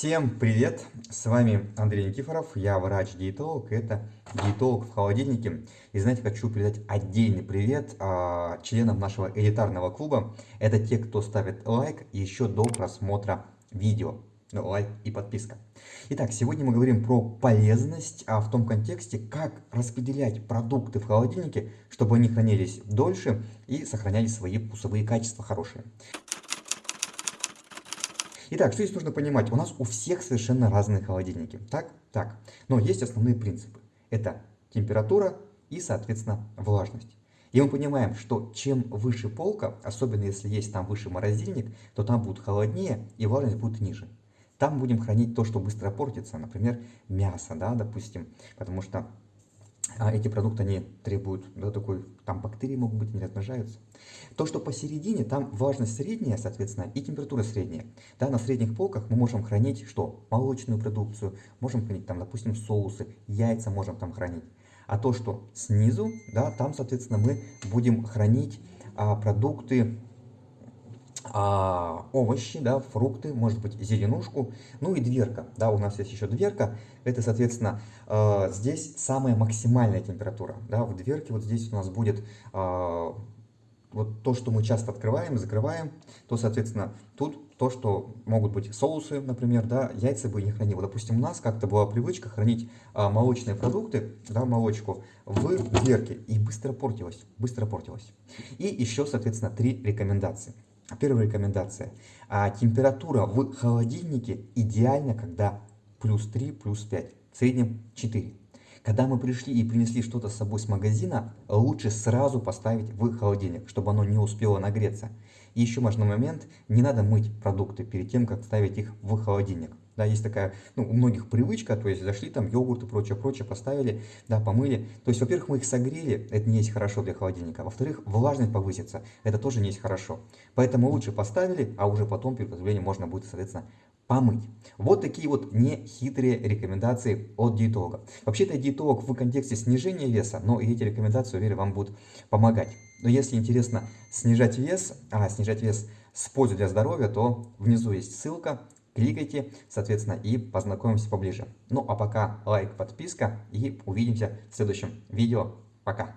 Всем привет! С вами Андрей Никифоров, я врач-диетолог, это диетолог в холодильнике. И знаете, хочу передать отдельный привет а, членам нашего элитарного клуба. Это те, кто ставит лайк еще до просмотра видео. Ну, лайк и подписка. Итак, сегодня мы говорим про полезность, а в том контексте, как распределять продукты в холодильнике, чтобы они хранились дольше и сохраняли свои вкусовые качества хорошие. Итак, что здесь нужно понимать? У нас у всех совершенно разные холодильники. Так? Так. Но есть основные принципы. Это температура и, соответственно, влажность. И мы понимаем, что чем выше полка, особенно если есть там выше морозильник, то там будет холоднее и влажность будет ниже. Там будем хранить то, что быстро портится, например, мясо, да, допустим, потому что а эти продукты, они требуют, да, такой, там бактерии могут быть, не размножаются. То, что посередине, там влажность средняя, соответственно, и температура средняя. Да, на средних полках мы можем хранить что? Молочную продукцию, можем хранить там, допустим, соусы, яйца можем там хранить. А то, что снизу, да, там, соответственно, мы будем хранить а, продукты, а, овощи, да, фрукты, может быть зеленушку, ну и дверка, да, у нас есть еще дверка, это, соответственно, э, здесь самая максимальная температура, да, в дверке вот здесь у нас будет э, вот то, что мы часто открываем, закрываем, то, соответственно, тут то, что могут быть соусы, например, да, яйца бы не хранил. Допустим, у нас как-то была привычка хранить а, молочные продукты, да, молочку в дверке, и быстро портилось, быстро портилось. И еще, соответственно, три рекомендации. Первая рекомендация. А, температура в холодильнике идеально, когда плюс 3, плюс 5, в среднем 4. Когда мы пришли и принесли что-то с собой с магазина, лучше сразу поставить в холодильник, чтобы оно не успело нагреться. И еще важный момент, не надо мыть продукты перед тем, как ставить их в холодильник. Да, есть такая, ну, у многих привычка, то есть зашли там йогурт и прочее, прочее, поставили, да, помыли. То есть, во-первых, мы их согрели, это не есть хорошо для холодильника. Во-вторых, влажность повысится, это тоже не есть хорошо. Поэтому лучше поставили, а уже потом перед приготовлением можно будет, соответственно, помыть. Вот такие вот нехитрые рекомендации от диетолога. Вообще-то диетолог в контексте снижения веса, но эти рекомендации, уверен, вам будут помогать. Но если интересно снижать вес, а снижать вес с пользой для здоровья, то внизу есть ссылка, кликайте, соответственно, и познакомимся поближе. Ну а пока лайк, подписка и увидимся в следующем видео. Пока!